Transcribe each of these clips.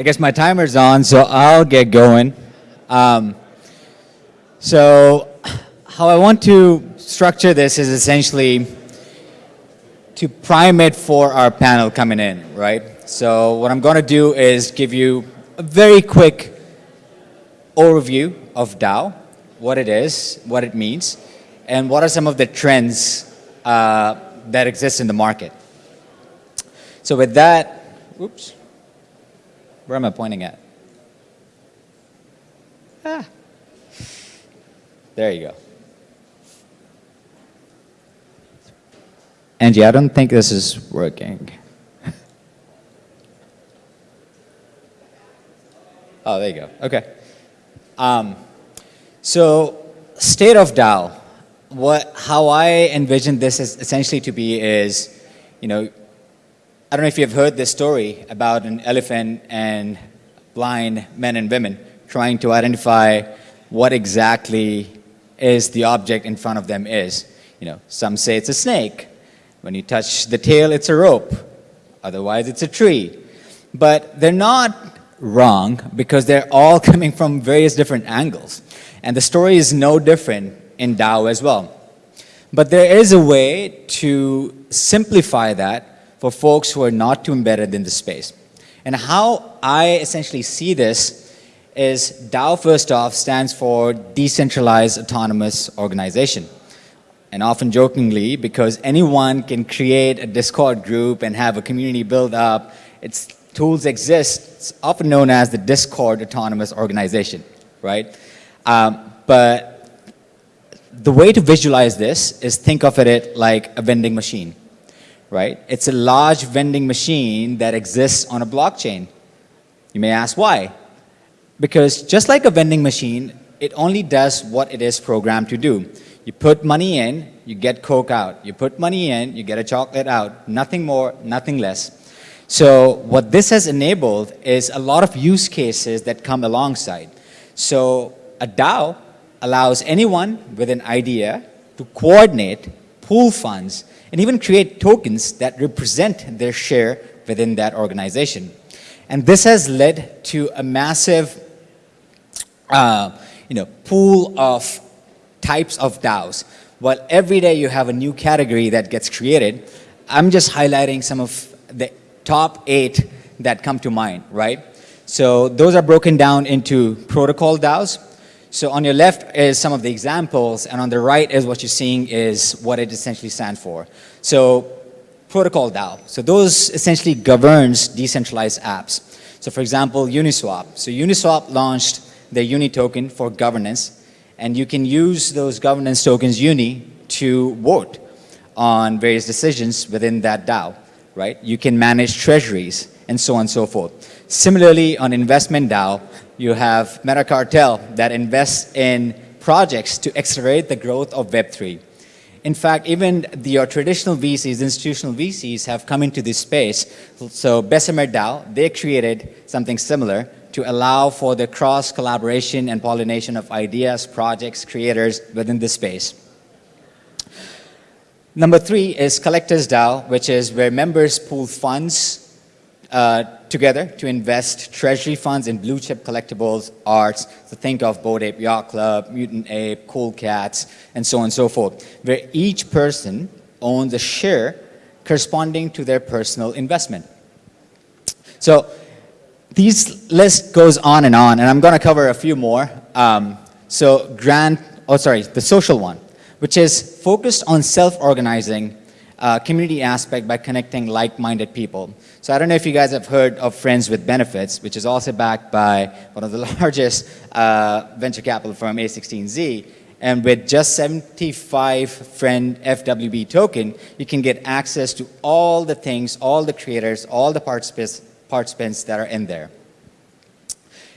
I guess my timer's on, so I'll get going. Um, so how I want to structure this is essentially to prime it for our panel coming in, right? So what I'm going to do is give you a very quick overview of DAO, what it is, what it means, and what are some of the trends uh, that exist in the market. So with that, oops, where am I pointing at? Ah, there you go. Angie, I don't think this is working. oh, there you go. Okay. Um, so, state of DAO. What, how I envision this is essentially to be is, you know, I don't know if you've heard this story about an elephant and blind men and women trying to identify what exactly is the object in front of them is. You know, some say it's a snake, when you touch the tail, it's a rope. Otherwise, it's a tree. But they're not wrong because they're all coming from various different angles. And the story is no different in DAO as well. But there is a way to simplify that for folks who are not too embedded in the space. And how I essentially see this is DAO first off stands for Decentralized Autonomous Organization and often jokingly, because anyone can create a Discord group and have a community build up, its tools exist, it's often known as the Discord Autonomous Organization, right? Um, but the way to visualize this is think of it like a vending machine, right? It's a large vending machine that exists on a blockchain. You may ask why? Because just like a vending machine, it only does what it is programmed to do. You put money in, you get Coke out. You put money in, you get a chocolate out. Nothing more, nothing less. So what this has enabled is a lot of use cases that come alongside. So a DAO allows anyone with an idea to coordinate, pool funds, and even create tokens that represent their share within that organization. And this has led to a massive uh, you know, pool of types of DAOs. Well, every day you have a new category that gets created. I'm just highlighting some of the top eight that come to mind, right? So those are broken down into protocol DAOs. So on your left is some of the examples, and on the right is what you're seeing is what it essentially stands for. So protocol DAO. So those essentially governs decentralized apps. So for example, Uniswap. So Uniswap launched their Uni token for governance and you can use those governance tokens uni to vote on various decisions within that DAO, right? You can manage treasuries and so on and so forth. Similarly, on investment DAO, you have Metacartel that invests in projects to accelerate the growth of Web3. In fact, even the traditional VCs, institutional VCs have come into this space. So Bessemer DAO, they created something similar to allow for the cross collaboration and pollination of ideas, projects, creators within the space. Number three is Collectors DAO, which is where members pool funds uh, together to invest treasury funds in blue chip collectibles, arts, so think of Bored Ape Yacht Club, Mutant Ape, Cool Cats, and so on and so forth, where each person owns a share corresponding to their personal investment. So these list goes on and on, and I'm going to cover a few more. Um, so grant, oh sorry, the social one, which is focused on self-organizing uh, community aspect by connecting like-minded people. So I don't know if you guys have heard of Friends with Benefits, which is also backed by one of the largest uh, venture capital firm, A16Z. And with just 75 friend FWB token, you can get access to all the things, all the creators, all the participants, participants that are in there.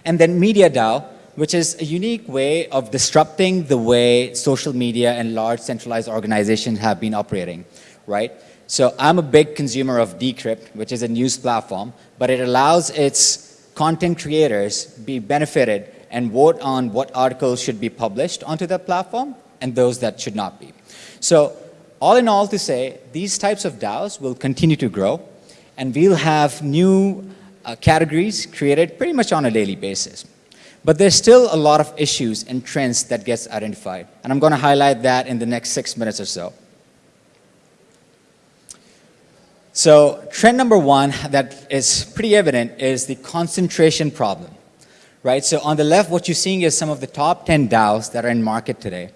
And then MediaDAO, which is a unique way of disrupting the way social media and large centralized organizations have been operating, right? So I'm a big consumer of Decrypt, which is a news platform, but it allows its content creators be benefited and vote on what articles should be published onto the platform and those that should not be. So all in all to say, these types of DAOs will continue to grow and we'll have new uh, categories created pretty much on a daily basis. But there's still a lot of issues and trends that gets identified. And I'm going to highlight that in the next six minutes or so. So trend number one that is pretty evident is the concentration problem, right? So on the left, what you're seeing is some of the top 10 DAOs that are in market today.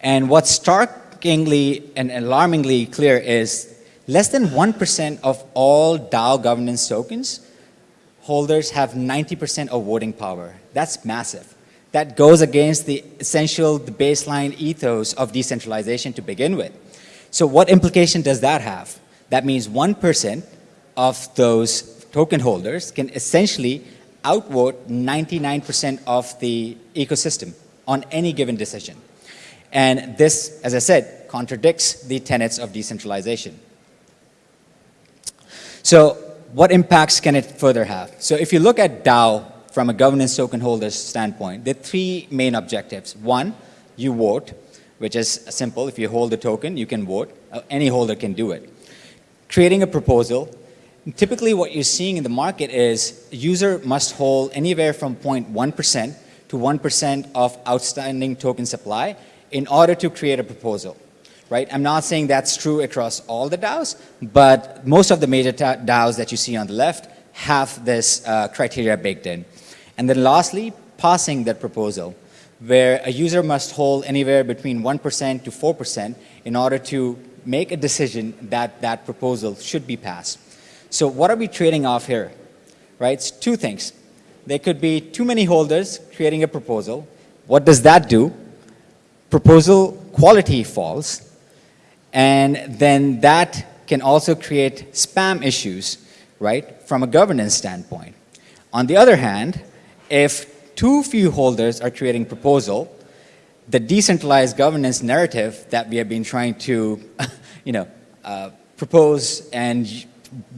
And what's starkly and alarmingly clear is less than 1% of all DAO governance tokens holders have 90% of voting power. That's massive. That goes against the essential, the baseline ethos of decentralization to begin with. So what implication does that have? That means 1% of those token holders can essentially outvote 99% of the ecosystem on any given decision. And this, as I said, contradicts the tenets of decentralization. So what impacts can it further have? So if you look at DAO from a governance token holder's standpoint, there are three main objectives. One, you vote, which is simple. If you hold a token, you can vote. Uh, any holder can do it. Creating a proposal. Typically what you're seeing in the market is a user must hold anywhere from 0.1% to 1% of outstanding token supply in order to create a proposal right? I'm not saying that's true across all the DAOs, but most of the major DAOs that you see on the left have this uh, criteria baked in. And then lastly, passing that proposal, where a user must hold anywhere between 1% to 4% in order to make a decision that that proposal should be passed. So what are we trading off here? Right, it's two things. There could be too many holders creating a proposal. What does that do? Proposal quality falls and then that can also create spam issues, right, from a governance standpoint. On the other hand, if too few holders are creating proposal, the decentralized governance narrative that we have been trying to, you know, uh, propose and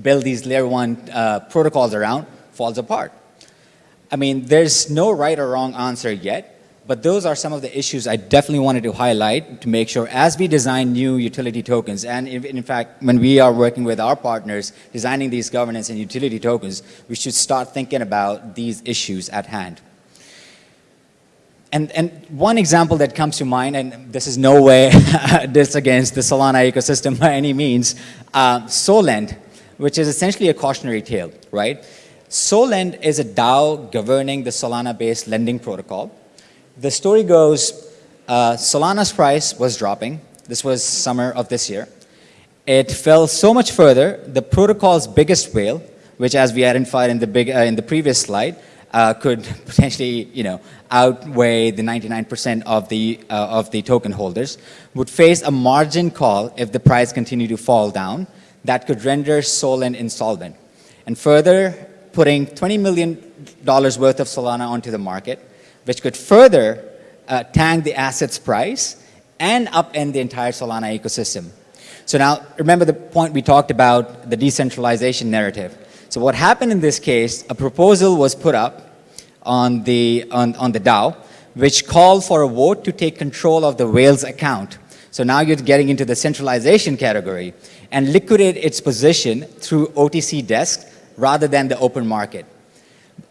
build these layer one uh, protocols around falls apart. I mean, there's no right or wrong answer yet, but those are some of the issues I definitely wanted to highlight to make sure as we design new utility tokens, and in, in, fact, when we are working with our partners designing these governance and utility tokens, we should start thinking about these issues at hand. And, and one example that comes to mind, and this is no way this against the Solana ecosystem by any means, uh, Solend, which is essentially a cautionary tale, right? Solend is a DAO governing the Solana-based lending protocol the story goes, uh, Solana's price was dropping. This was summer of this year. It fell so much further, the protocol's biggest whale, which as we identified in the, big, uh, in the previous slide, uh, could potentially, you know, outweigh the 99% of the, uh, of the token holders, would face a margin call if the price continued to fall down that could render Solend insolvent. And further, putting $20 million worth of Solana onto the market, which could further uh, tank the asset's price and upend the entire Solana ecosystem. So now, remember the point we talked about, the decentralization narrative. So what happened in this case, a proposal was put up on the, on, on the DAO, which called for a vote to take control of the whale's account. So now you're getting into the centralization category and liquidate its position through OTC desks rather than the open market.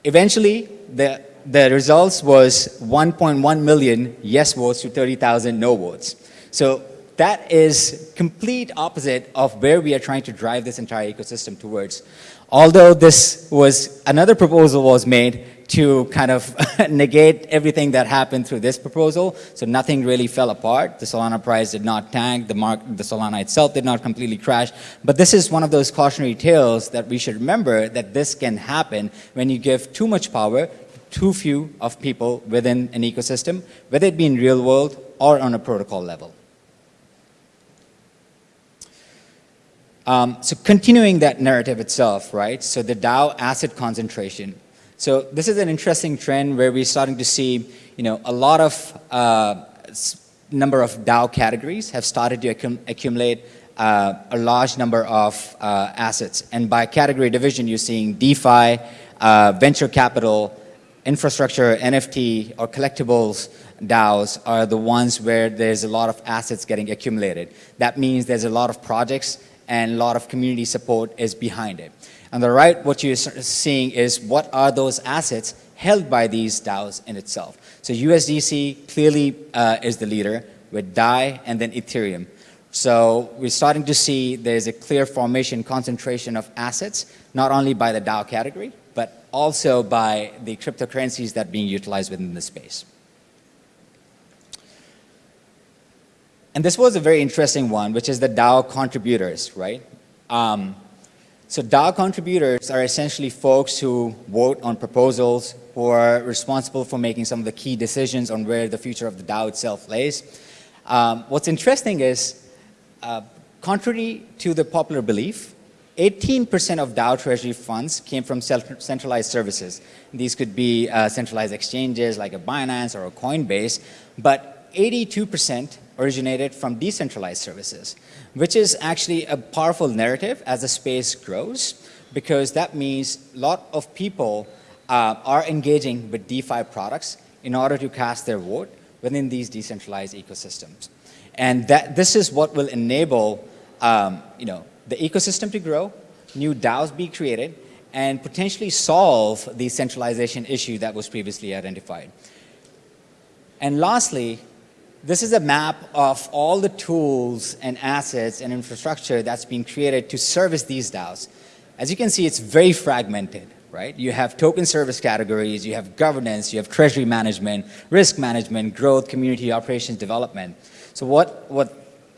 Eventually, the the results was 1.1 million yes votes to 30,000 no votes. So that is complete opposite of where we are trying to drive this entire ecosystem towards. Although this was, another proposal was made to kind of negate everything that happened through this proposal. So nothing really fell apart. The Solana price did not tank. The, mark, the Solana itself did not completely crash. But this is one of those cautionary tales that we should remember that this can happen when you give too much power too few of people within an ecosystem, whether it be in real world or on a protocol level. Um, so continuing that narrative itself, right? So the DAO asset concentration. So this is an interesting trend where we're starting to see, you know, a lot of uh, number of DAO categories have started to accum accumulate uh, a large number of uh, assets. And by category division, you're seeing DeFi, uh, venture capital, infrastructure, NFT, or collectibles DAOs are the ones where there's a lot of assets getting accumulated. That means there's a lot of projects and a lot of community support is behind it. On the right, what you're seeing is what are those assets held by these DAOs in itself. So USDC clearly uh, is the leader with DAI and then Ethereum. So we're starting to see there's a clear formation concentration of assets, not only by the DAO category, but also by the cryptocurrencies that are being utilized within the space. And this was a very interesting one, which is the DAO contributors, right? Um, so DAO contributors are essentially folks who vote on proposals, who are responsible for making some of the key decisions on where the future of the DAO itself lays. Um, what's interesting is uh, contrary to the popular belief, 18% of DAO treasury funds came from centralized services. These could be uh, centralized exchanges like a Binance or a Coinbase, but 82% originated from decentralized services, which is actually a powerful narrative as the space grows, because that means a lot of people uh, are engaging with DeFi products in order to cast their vote within these decentralized ecosystems. And that, this is what will enable um, you know, the ecosystem to grow, new DAOs be created, and potentially solve the centralization issue that was previously identified. And lastly, this is a map of all the tools and assets and infrastructure that's being created to service these DAOs. As you can see, it's very fragmented, right? You have token service categories, you have governance, you have treasury management, risk management, growth, community operations development. So what, what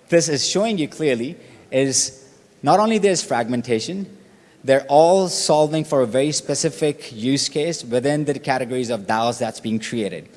this is showing you clearly is not only there's fragmentation, they're all solving for a very specific use case within the categories of DAOs that's being created.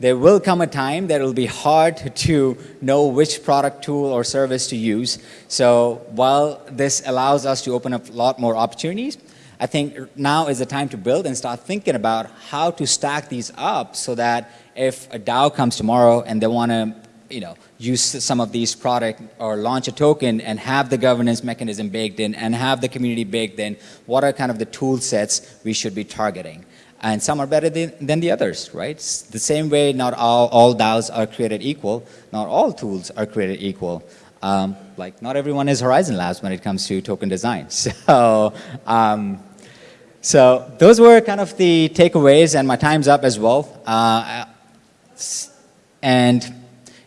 There will come a time that it will be hard to know which product, tool, or service to use. So while this allows us to open up a lot more opportunities, I think now is the time to build and start thinking about how to stack these up so that if a DAO comes tomorrow and they want to you know, use some of these product or launch a token and have the governance mechanism baked in and have the community baked in, what are kind of the tool sets we should be targeting? And some are better than, than the others, right? The same way not all, all DAOs are created equal, not all tools are created equal. Um, like not everyone is Horizon Labs when it comes to token design. So, um, so those were kind of the takeaways and my time's up as well. Uh, and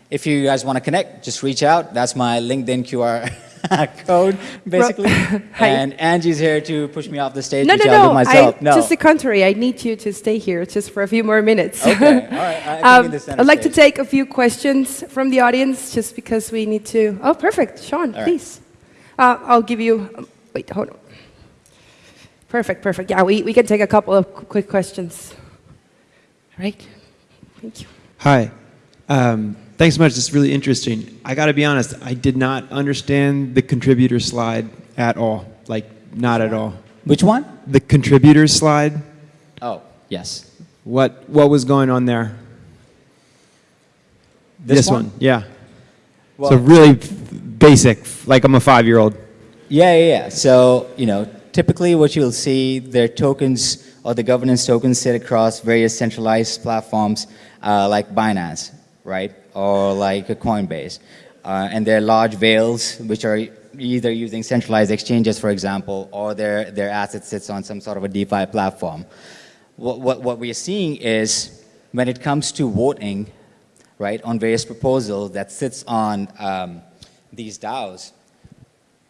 if you guys want to connect, just reach out. That's my LinkedIn QR code, basically. and Angie's here to push me off the stage, no, which no, I'll no. myself. I, no, just the contrary. I need you to stay here just for a few more minutes. Okay, all right. I um, I'd like stage. to take a few questions from the audience, just because we need to. Oh, perfect, Sean, all please. Right. Uh, I'll give you. Um, wait, hold on. Perfect, perfect. Yeah, we, we can take a couple of quick questions. All right. Thank you. Hi. Um, Thanks so much. This is really interesting. I got to be honest, I did not understand the contributor slide at all. Like, not at all. Which one? The contributors slide. Oh, yes. What, what was going on there? This, this one? one? Yeah. Well, so really basic, like I'm a five-year-old. Yeah, yeah, yeah. So, you know, typically what you'll see, their tokens or the governance tokens sit across various centralized platforms uh, like Binance, right? Or like a Coinbase. Uh, and they're large whales which are either using centralized exchanges, for example, or their, their asset sits on some sort of a DeFi platform. What, what, what we're seeing is when it comes to voting, right, on various proposals that sits on um, these DAOs,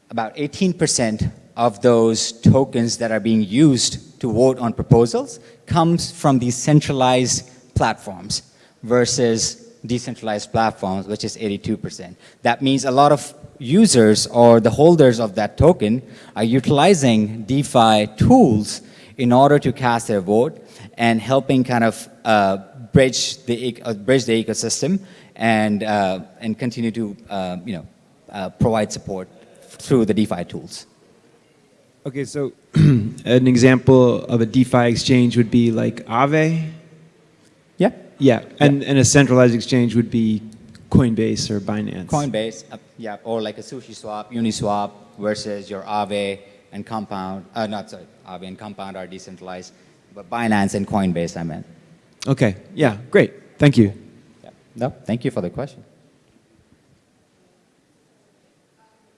about 18% of those tokens that are being used to vote on proposals comes from these centralized platforms versus decentralized platforms, which is 82%. That means a lot of users or the holders of that token are utilizing DeFi tools in order to cast their vote and helping kind of uh, bridge the uh, bridge the ecosystem and uh, and continue to uh, you know uh, provide support through the DeFi tools. Okay, so an example of a DeFi exchange would be like Aave. Yeah. Yeah, and, yeah. and a centralized exchange would be Coinbase or Binance. Coinbase, uh, yeah, or like a Sushi Swap, Uniswap versus your Aave and Compound, uh, not sorry, Aave and Compound are decentralized, but Binance and Coinbase I meant. Okay, yeah, great, thank you. Yeah. No, thank you for the question.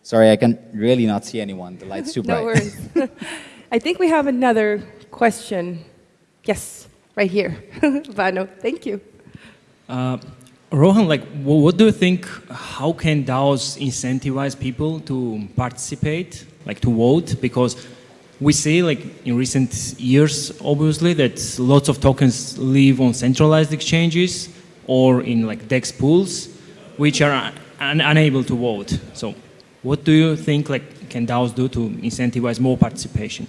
Sorry, I can really not see anyone. The light's too bright. no worries. I think we have another question. Yes, right here. Vano, thank you. Uh, Rohan, like, wh- what do you think? How can DAOs incentivize people to participate, like to vote? Because we see, like, in recent years, obviously, that lots of tokens live on centralized exchanges or in like DEX pools, which are un- unable to vote. So, what do you think, like, can DAOs do to incentivize more participation?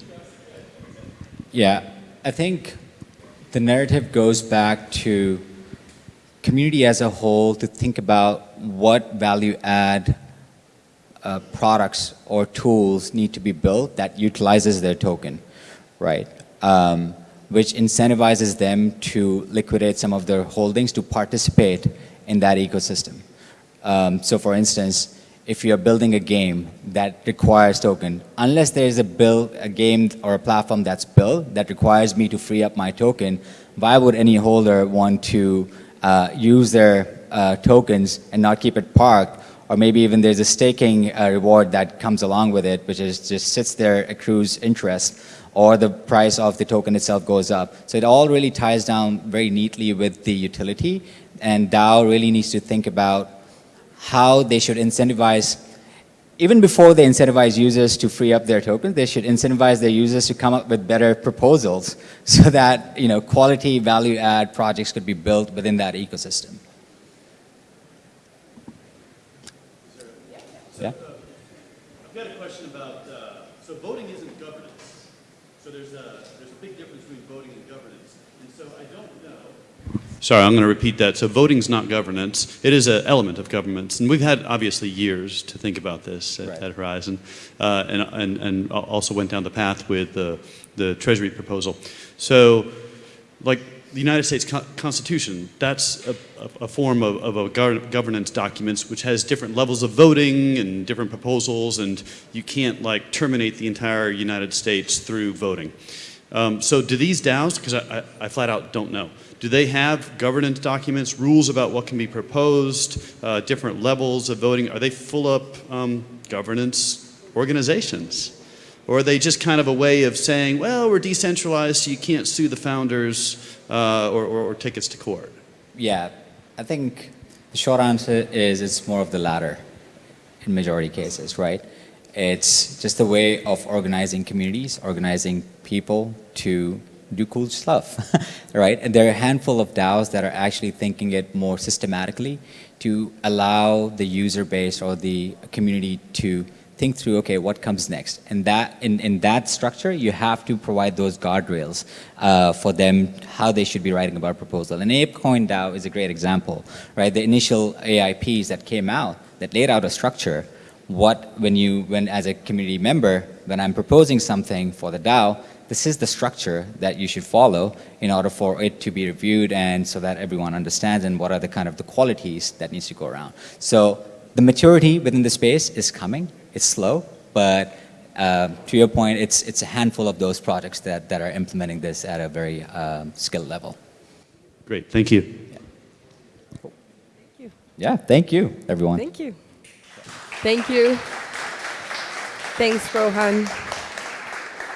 Yeah, I think the narrative goes back to community as a whole to think about what value add uh, products or tools need to be built that utilizes their token, right? Um, which incentivizes them to liquidate some of their holdings to participate in that ecosystem. Um, so for instance, if you're building a game that requires token, unless there's a build, a game or a platform that's built that requires me to free up my token, why would any holder want to uh, use their uh, tokens and not keep it parked? Or maybe even there's a staking uh, reward that comes along with it, which is just sits there, accrues interest, or the price of the token itself goes up. So it all really ties down very neatly with the utility, and DAO really needs to think about how they should incentivize, even before they incentivize users to free up their tokens, they should incentivize their users to come up with better proposals so that you know quality value add projects could be built within that ecosystem. Yeah. I've got a question about, uh, so voting isn't governance. So there's a, there's a big difference between voting and governance. And so I don't know. Sorry, I'm going to repeat that. So voting's not governance. It is an element of governance. And we've had obviously years to think about this at, Right. at Horizon. Uh, and, and, and also went down the path with the, the Treasury proposal. So, like the United States Con- Constitution, that's a, a, a form of, of a gov- governance documents which has different levels of voting and different proposals, and you can't like terminate the entire United States through voting. Um, so, do these DAOs, because I, I, I flat out don't know, do they have governance documents, rules about what can be proposed, uh, different levels of voting? Are they full up um, governance organizations? Or are they just kind of a way of saying, well, we're decentralized, so you can't sue the founders uh, or, or, or take us to court? Yeah, I think the short answer is it's more of the latter in majority cases, right? It's just a way of organizing communities, organizing people to do cool stuff, right? And there are a handful of DAOs that are actually thinking it more systematically to allow the user base or the community to think through, okay, what comes next? And that, in, in that structure, you have to provide those guardrails uh, for them, how they should be writing about a proposal. And ApeCoin DAO is a great example, right? The initial AIPs that came out that laid out a structure, what, when you, when as a community member, when I'm proposing something for the DAO, this is the structure that you should follow in order for it to be reviewed and so that everyone understands and what are the kind of the qualities that needs to go around. So the maturity within the space is coming. It's slow, but um, to your point, it's, it's a handful of those projects that, that are implementing this at a very um, skilled level. Great, Thank you. Cool. thank you. Yeah, thank you, everyone. Thank you. Thank you. Thanks, Rohan.